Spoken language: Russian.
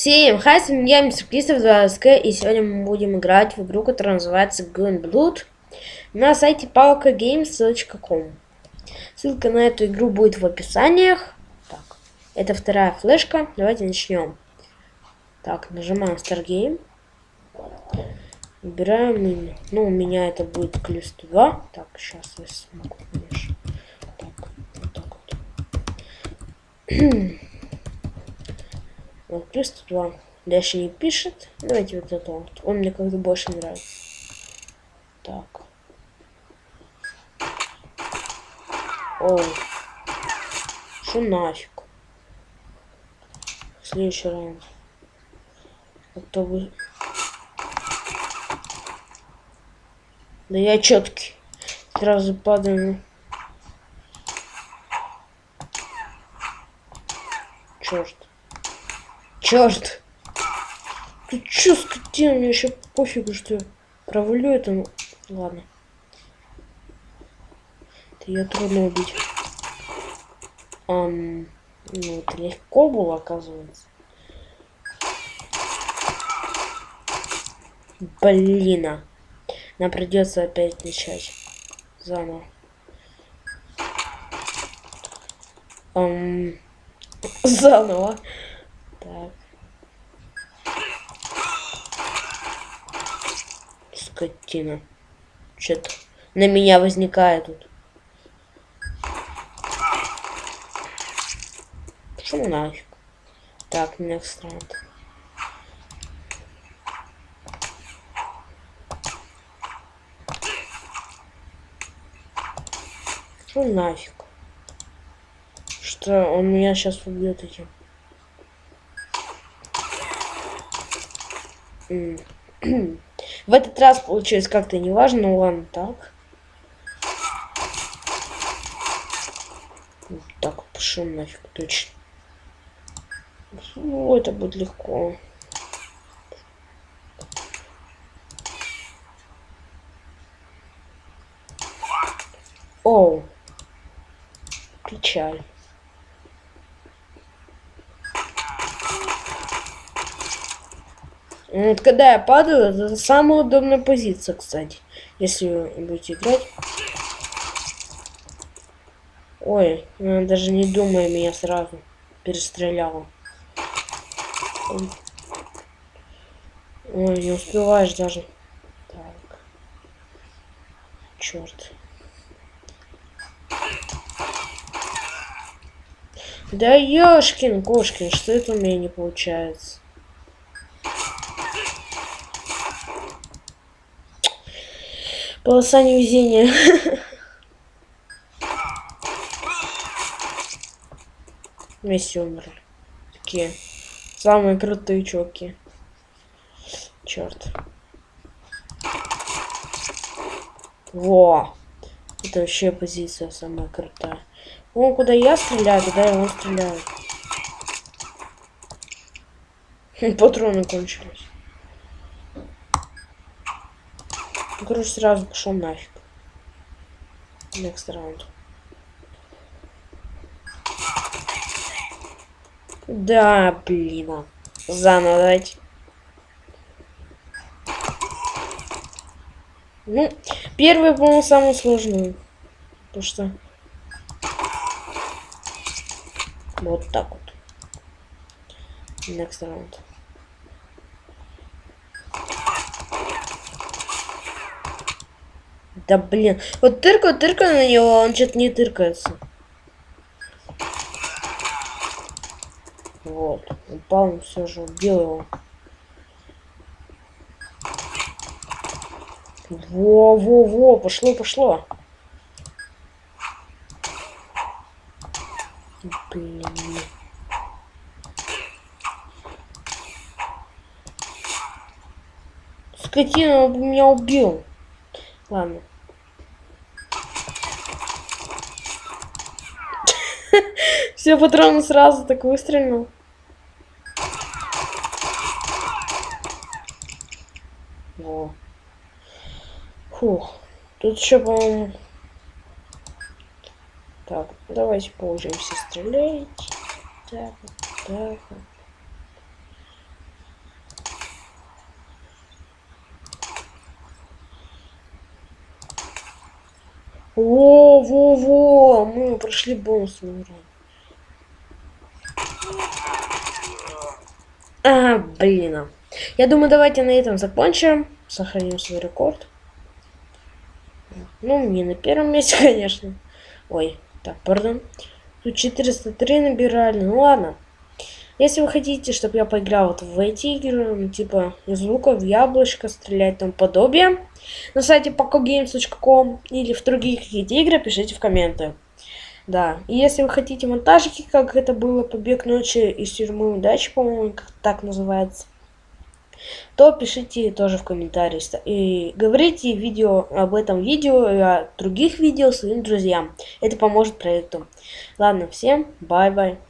Всем хай, с вами я, мистер Кристоф 2 и сегодня мы будем играть в игру, которая называется Gun Blood на сайте palkagames.com. Ссылка на эту игру будет в описаниях. Так, это вторая флешка, давайте начнем. Так, нажимаем Start Game. Выбираем. Ну, у меня это будет Клюс 2. Так, сейчас я смогу, конечно. Так, вот так вот. Вот, плюс 2. Дальше не пишет. Давайте вот это вот. Он мне как-то больше нравится. Так. О. Что нафиг? Следующий раунд. Как-то вы... Да я четкий. Сразу падаю. Черт. Черт! Ты чё, скотина? Мне вообще пофигу, что я провалю это. Ну, ладно. Это ее трудно убить. Um, ну, это легко было, оказывается. Блин. А. Нам придется опять начать. Заново. Um, заново. Так. Скотина. Что-то на меня возникает тут. Что нафиг? Так, next round. Что нафиг? Что он меня сейчас убьет этим? В этот раз получилось как-то неважно, ну ладно, так. Так, пошел нафиг, точно. Ну, это будет легко. Оу. Печаль. Когда я падаю, это самая удобная позиция, кстати. Если вы будете играть. Ой, она даже не думая меня сразу перестреляла. Ой, не успеваешь даже. Так. Черт. Да ёшкин кошкин, что это у меня не получается? Полоса невезения. Вместе умерли. Такие самые крутые чуваки. Черт. Во! Это вообще позиция самая крутая. О, куда я стреляю, туда и он стреляет. Патроны кончились. Ну, короче, сразу пошел нафиг. Next round. Да, блин. Заново давайте. Ну, первый, по-моему, самый сложный. Потому что... Вот так вот. Next round. Да блин. Вот тыркаю, тыркаю на него, он что-то не тыркается. Вот. Упал, он все же убил его. Во-во-во, пошло, пошло. Блин. Скотина, меня убил. Ладно. Все патроны сразу так выстрелил. Во. Фух. Тут еще, по-моему... Так, давайте поужимся стрелять. Так, так. Во-во-во! Мы прошли бонусную игру. А, блин. Я думаю, давайте на этом закончим. Сохраним свой рекорд. Ну, не на первом месте, конечно. Ой, так, пардон. Тут 403 набирали. Ну ладно. Если вы хотите, чтобы я поиграл вот в эти игры, ну, типа из лука в яблочко стрелять там подобие, на сайте pocogames.com или в другие какие-то игры, пишите в комменты. Да, и если вы хотите монтажики, как это было «Побег ночи из тюрьмы удачи», по-моему, как так называется, то пишите тоже в комментариях. И говорите видео об этом видео и о других видео своим друзьям. Это поможет проекту. Ладно, всем бай-бай.